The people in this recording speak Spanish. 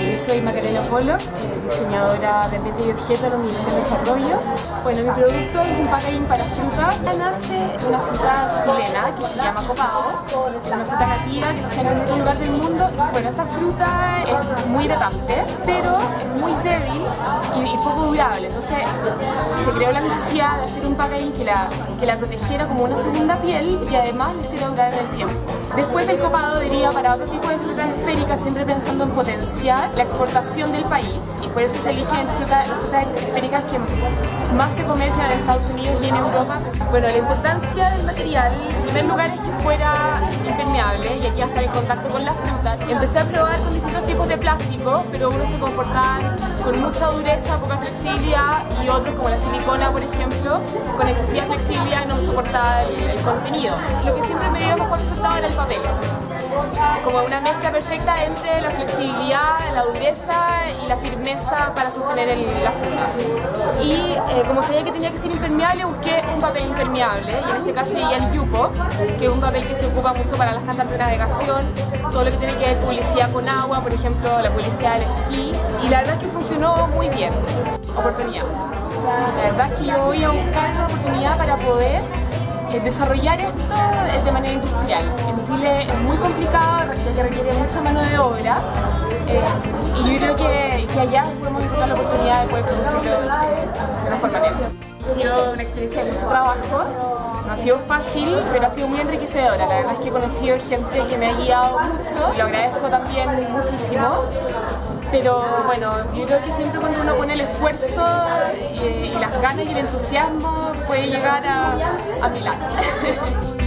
Yo soy Macarena Polo, eh, diseñadora de ambiente y objetos de la Universidad de Desarrollo. Bueno, mi producto es un packaging para fruta. Nace una fruta chilena que se llama copado, una fruta nativa que no se en ningún lugar del mundo. Bueno, esta fruta es muy hidratante, pero es muy débil y, poco durable. Entonces se creó la necesidad de hacer un packaging que la, que la protegiera como una segunda piel y además le hiciera durar en el tiempo. Después del copado diría para otro tipo de frutas esféricas, siempre pensando en potenciar la exportación del país y por eso se eligen frutas, las frutas esféricas que más se comercian en Estados Unidos y en Europa. Bueno, la importancia del material, en primer lugar es que fuera impermeable y aquí hasta el contacto con las frutas. Empecé a probar con distintos tipos de plástico, pero unos se comportaban con mucha dureza, poca flexibilidad y otros como la silicona, por ejemplo, con excesiva flexibilidad no soportaba el, el contenido. Lo que siempre me dio mejor resultado era el papel como una mezcla perfecta entre la flexibilidad, la dureza y la firmeza para sostener el, la fruta. Y eh, como sabía que tenía que ser impermeable, busqué un papel impermeable, y en este caso llegué el Yupo, que es un papel que se ocupa mucho para las cantas de navegación, todo lo que tiene que ver publicidad con agua, por ejemplo, la publicidad del esquí, y la verdad es que funcionó muy bien. Oportunidad. La verdad es que yo voy a buscar una oportunidad para poder eh, desarrollar esto de manera industrial. En Chile es muy complicado, ya que requiere mucha mano de obra eh, y yo creo que, allá podemos encontrar la oportunidad de poder producirlo Ha sido una experiencia de mucho trabajo, no ha sido fácil, pero ha sido muy enriquecedora. La verdad es que he conocido gente que me ha guiado mucho, lo agradezco también muchísimo. Pero bueno, yo creo que siempre cuando uno pone el esfuerzo y, y las ganas y el entusiasmo puede llegar a, a Milán.